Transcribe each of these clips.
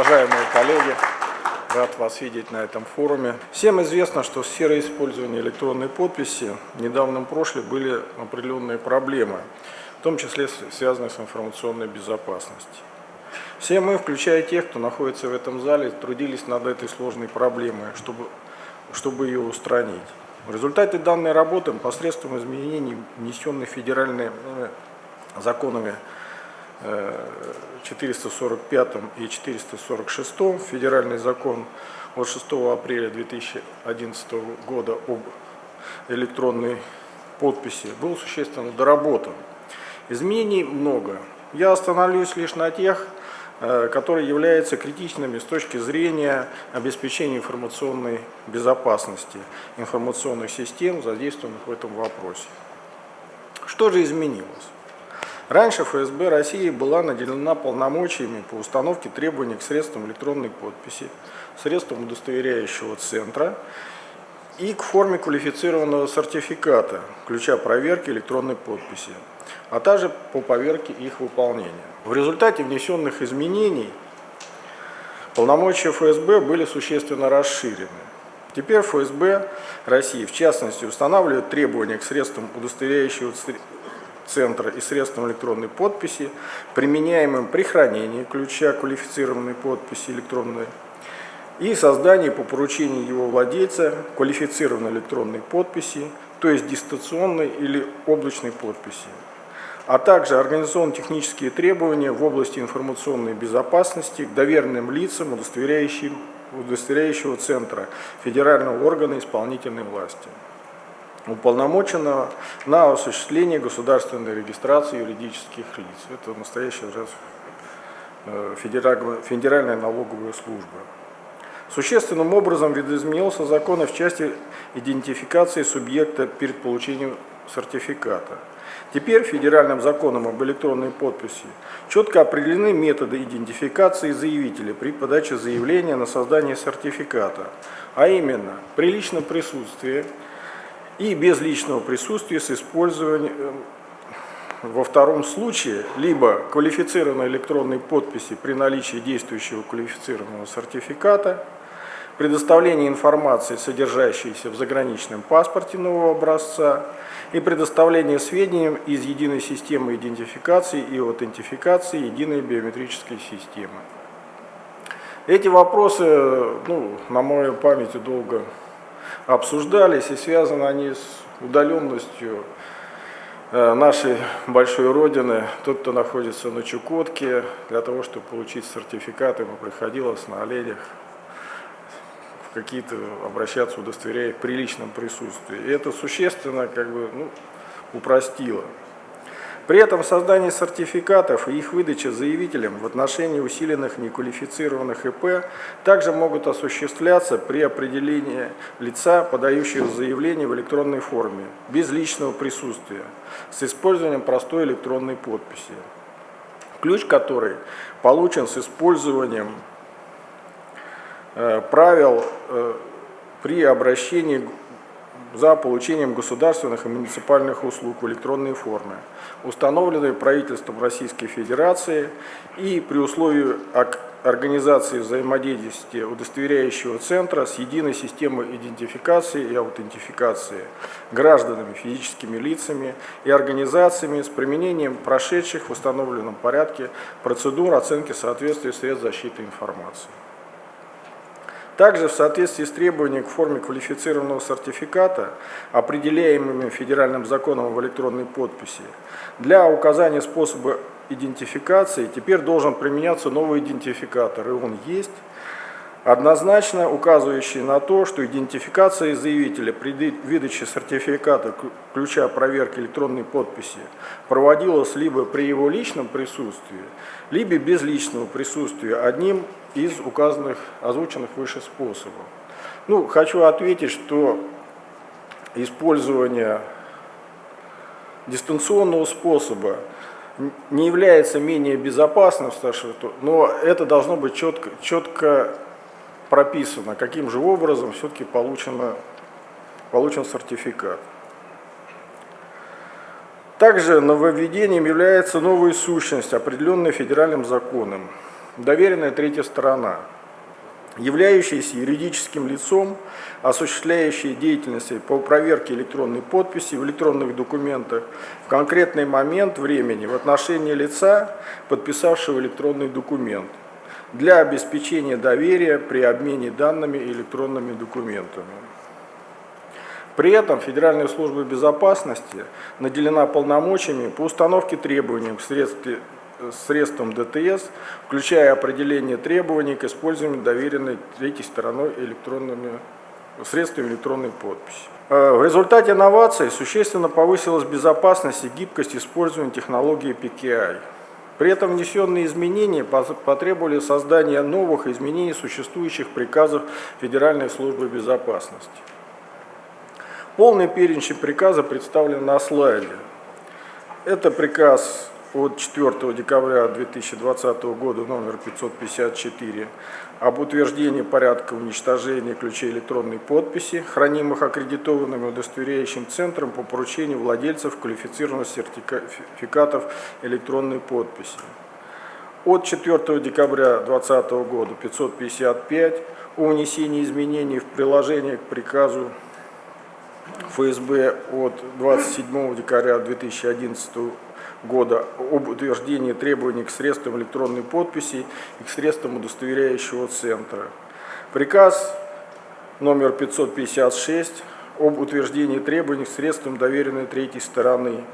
Уважаемые коллеги, рад вас видеть на этом форуме. Всем известно, что в сфере использования электронной подписи в недавнем прошлом были определенные проблемы, в том числе связанные с информационной безопасностью. Все мы, включая тех, кто находится в этом зале, трудились над этой сложной проблемой, чтобы, чтобы ее устранить. В результате данной работы посредством изменений, внесенных федеральными законами 445 и 446 федеральный закон от 6 апреля 2011 года об электронной подписи был существенно доработан. Изменений много. Я остановлюсь лишь на тех, э, которые являются критичными с точки зрения обеспечения информационной безопасности информационных систем, задействованных в этом вопросе. Что же изменилось? Раньше ФСБ России была наделена полномочиями по установке требований к средствам электронной подписи, средствам удостоверяющего центра и к форме квалифицированного сертификата, ключа проверки электронной подписи, а также по поверке их выполнения. В результате внесенных изменений полномочия ФСБ были существенно расширены. Теперь ФСБ России, в частности, устанавливает требования к средствам удостоверяющего центра и средством электронной подписи, применяемым при хранении ключа квалифицированной подписи электронной и создании по поручению его владельца квалифицированной электронной подписи, то есть дистанционной или облачной подписи, а также организационно-технические требования в области информационной безопасности к доверенным лицам, удостоверяющим, удостоверяющего центра федерального органа исполнительной власти уполномоченного на осуществление государственной регистрации юридических лиц. Это настоящая уже э, федеральная налоговая служба. Существенным образом видоизменился закон в части идентификации субъекта перед получением сертификата. Теперь федеральным законом об электронной подписи четко определены методы идентификации заявителя при подаче заявления на создание сертификата, а именно при личном присутствии, и без личного присутствия с использованием во втором случае либо квалифицированной электронной подписи при наличии действующего квалифицированного сертификата, предоставление информации, содержащейся в заграничном паспорте нового образца, и предоставление сведений из единой системы идентификации и аутентификации единой биометрической системы. Эти вопросы, ну, на моей памяти долго обсуждались, и связаны они с удаленностью э, нашей большой родины. Тот, кто находится на Чукотке, для того, чтобы получить сертификат, ему приходилось на оленях в какие-то обращаться, удостоверяя в приличном присутствии. И это существенно как бы, ну, упростило. При этом создание сертификатов и их выдача заявителям в отношении усиленных неквалифицированных ИП также могут осуществляться при определении лица, подающего заявление в электронной форме, без личного присутствия, с использованием простой электронной подписи. Ключ который получен с использованием э, правил э, при обращении за получением государственных и муниципальных услуг в электронной форме, установленные правительством Российской Федерации и при условии организации взаимодействия удостоверяющего центра с единой системой идентификации и аутентификации гражданами, физическими лицами и организациями с применением прошедших в установленном порядке процедур оценки соответствия средств защиты информации. Также в соответствии с требованием к форме квалифицированного сертификата, определяемыми федеральным законом в электронной подписи, для указания способа идентификации теперь должен применяться новый идентификатор, и он есть, однозначно указывающий на то, что идентификация заявителя при выдаче сертификата ключа проверки электронной подписи проводилась либо при его личном присутствии, либо без личного присутствия одним из указанных, озвученных выше способов. Ну, хочу ответить, что использование дистанционного способа не является менее безопасным, но это должно быть четко, четко прописано, каким же образом все-таки получен сертификат. Также нововведением является новая сущность, определенная федеральным законом. Доверенная третья сторона, являющаяся юридическим лицом, осуществляющая деятельность по проверке электронной подписи в электронных документах в конкретный момент времени в отношении лица, подписавшего электронный документ, для обеспечения доверия при обмене данными электронными документами. При этом Федеральная служба безопасности наделена полномочиями по установке требований к средствам ДТС, включая определение требований к использованию доверенной третьей стороной электронными средствами электронной подписи. Э, в результате инноваций существенно повысилась безопасность и гибкость использования технологии PKI. При этом внесенные изменения потребовали создания новых изменений существующих приказов Федеральной службы безопасности. Полный перечень приказа представлен на слайде. Это приказ от 4 декабря 2020 года номер 554 об утверждении порядка уничтожения ключей электронной подписи, хранимых аккредитованным удостоверяющим центром по поручению владельцев квалифицированных сертификатов электронной подписи. От 4 декабря 2020 года 555 о внесении изменений в приложение к приказу ФСБ от 27 декабря 2011 года об утверждении требований к средствам электронной подписи и к средствам удостоверяющего центра. Приказ номер 556 об утверждении требований к средствам доверенной третьей стороны,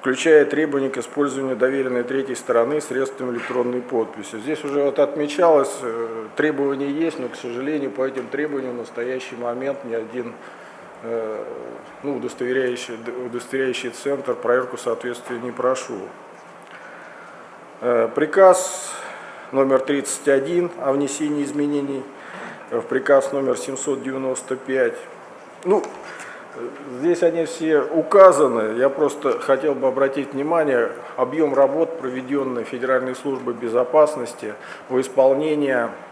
включая требования к использованию доверенной третьей стороны средством электронной подписи. Здесь уже вот отмечалось, э, требования есть, но, к сожалению, по этим требованиям в настоящий момент ни один ну, удостоверяющий, удостоверяющий центр проверку соответствия не прошел. Э, приказ номер 31 о внесении изменений в приказ номер 795. Ну, здесь они все указаны. Я просто хотел бы обратить внимание, объем работ, проведенный Федеральной службой безопасности в исполнении Э,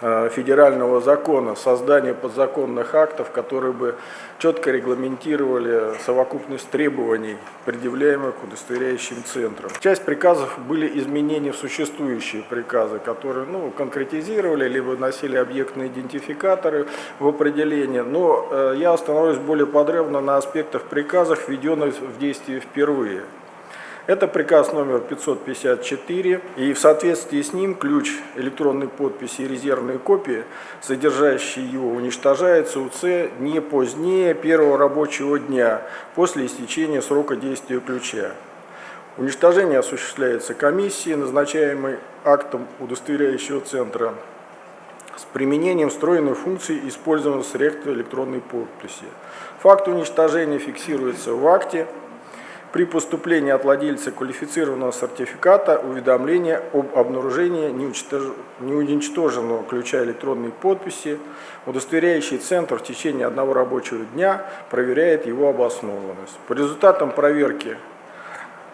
федерального закона, создание подзаконных актов, которые бы четко регламентировали совокупность требований, предъявляемых удостоверяющим центрам. Часть приказов были изменения в существующие приказы, которые ну, конкретизировали, либо носили объектные идентификаторы в определение, но э, я остановлюсь более подробно на аспектах приказов, введенных в действие впервые. Это приказ номер 554, и в соответствии с ним ключ электронной подписи и резервные копии, содержащие его, уничтожается УЦ не позднее первого рабочего дня после истечения срока действия ключа. Уничтожение осуществляется комиссией, назначаемой актом удостоверяющего центра с применением встроенной функции использованного средства электронной подписи. Факт уничтожения фиксируется в акте, при поступлении от владельца квалифицированного сертификата уведомление об обнаружении неуничтоженного ключа электронной подписи, удостоверяющий центр в течение одного рабочего дня проверяет его обоснованность. По результатам проверки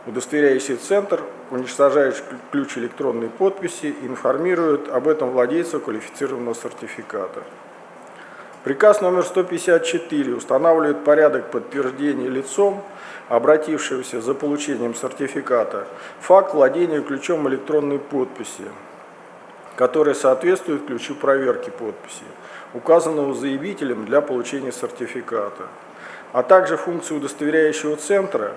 удостоверяющий центр уничтожает ключ электронной подписи и информирует об этом владельца квалифицированного сертификата. Приказ номер 154 устанавливает порядок подтверждения лицом, обратившегося за получением сертификата, факт владения ключом электронной подписи, который соответствует ключу проверки подписи, указанного заявителем для получения сертификата, а также функцию удостоверяющего центра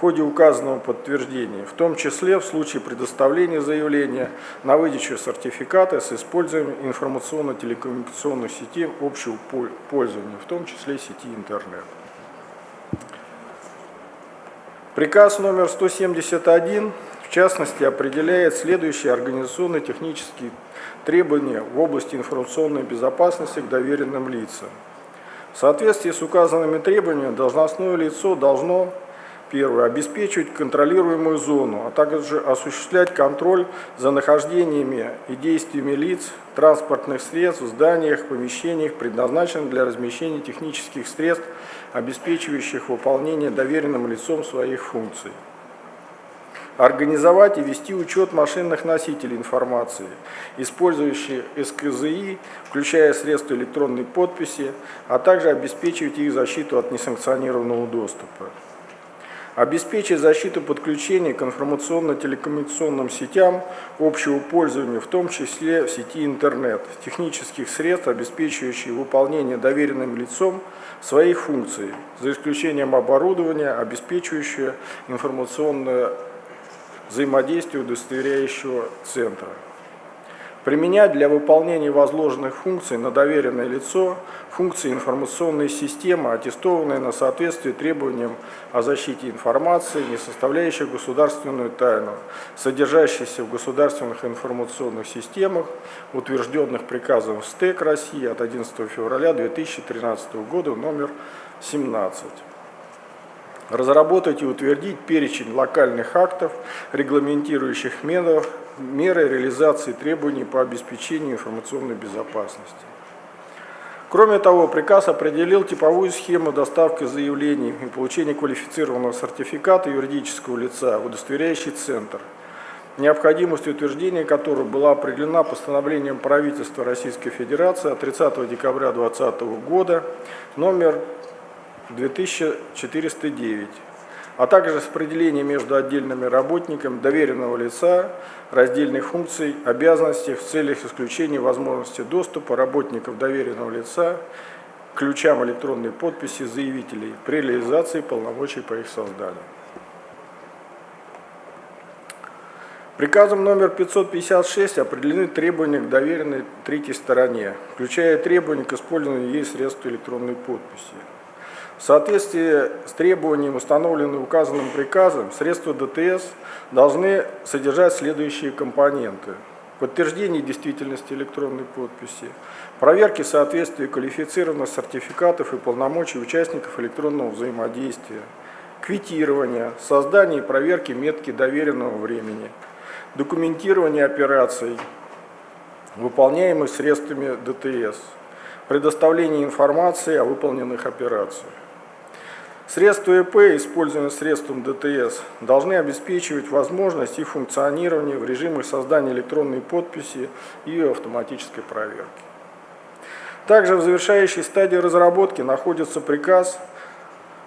в ходе указанного подтверждения, в том числе в случае предоставления заявления на выдачу сертификата с использованием информационно-телекоммуникационных сетей общего пользования, в том числе сети интернет. Приказ номер 171, в частности, определяет следующие организационно-технические требования в области информационной безопасности к доверенным лицам. В соответствии с указанными требованиями должностное лицо должно Первое. Обеспечивать контролируемую зону, а также осуществлять контроль за нахождениями и действиями лиц, транспортных средств зданиях, помещениях, предназначенных для размещения технических средств, обеспечивающих выполнение доверенным лицом своих функций. Организовать и вести учет машинных носителей информации, использующих СКЗИ, включая средства электронной подписи, а также обеспечивать их защиту от несанкционированного доступа. Обеспечить защиту подключения к информационно-телекоммуникационным сетям общего пользования, в том числе в сети интернет, технических средств, обеспечивающих выполнение доверенным лицом своих функций, за исключением оборудования, обеспечивающего информационное взаимодействие удостоверяющего центра применять для выполнения возложенных функций на доверенное лицо функции информационной системы, аттестованные на соответствие требованиям о защите информации, не составляющих государственную тайну, содержащейся в государственных информационных системах, утвержденных приказом СТЭК России от 11 февраля 2013 года номер 17 разработать и утвердить перечень локальных актов, регламентирующих меры, меры реализации требований по обеспечению информационной безопасности. Кроме того, приказ определил типовую схему доставки заявлений и получения квалифицированного сертификата юридического лица в удостоверяющий центр, необходимость утверждения которого была определена постановлением правительства Российской Федерации от 30 декабря 2020 года номер 2409, а также распределение между отдельными работниками доверенного лица, раздельных функций, обязанностей в целях исключения возможности доступа работников доверенного лица к ключам электронной подписи заявителей при реализации полномочий по их созданию. Приказом номер 556 определены требования к доверенной третьей стороне, включая требования к использованию ей средств электронной подписи. В соответствии с требованием, установленным указанным приказом, средства ДТС должны содержать следующие компоненты. Подтверждение действительности электронной подписи, проверки соответствия квалифицированных сертификатов и полномочий участников электронного взаимодействия, квитирование, создание и проверки метки доверенного времени, документирование операций, выполняемых средствами ДТС, предоставление информации о выполненных операциях. Средства ИП, используемые средством ДТС, должны обеспечивать возможность и функционирование в режимах создания электронной подписи и автоматической проверки. Также в завершающей стадии разработки находится приказ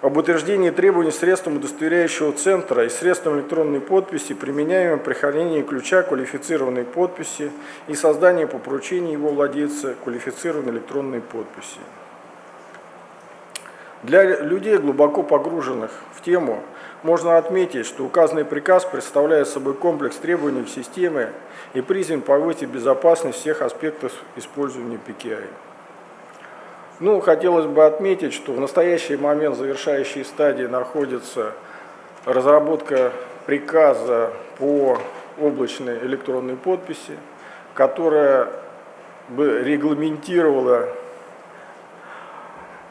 об утверждении требований средством удостоверяющего центра и средством электронной подписи, применяемым при хранении ключа квалифицированной подписи и создании по поручению его владельца квалифицированной электронной подписи. Для людей, глубоко погруженных в тему, можно отметить, что указанный приказ представляет собой комплекс требований к системе и призван повысить безопасность всех аспектов использования PKI. Ну, хотелось бы отметить, что в настоящий момент завершающей стадии находится разработка приказа по облачной электронной подписи, которая бы регламентировала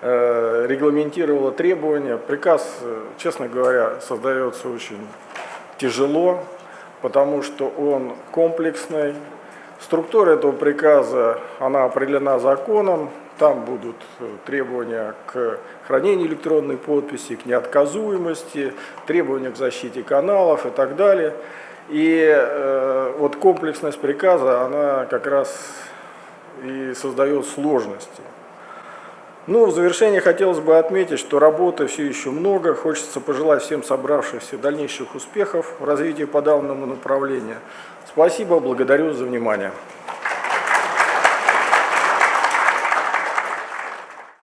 регламентировала требования. Приказ, э, честно говоря, создается очень тяжело, потому что он комплексный. Структура этого приказа, она определена законом, там будут э, требования к хранению электронной подписи, к неотказуемости, требования к защите каналов и так далее. И э, вот комплексность приказа, она как раз и создает сложности. Ну, в завершение хотелось бы отметить, что работы все еще много. Хочется пожелать всем собравшихся дальнейших успехов в развитии по данному направлению. Спасибо, благодарю за внимание.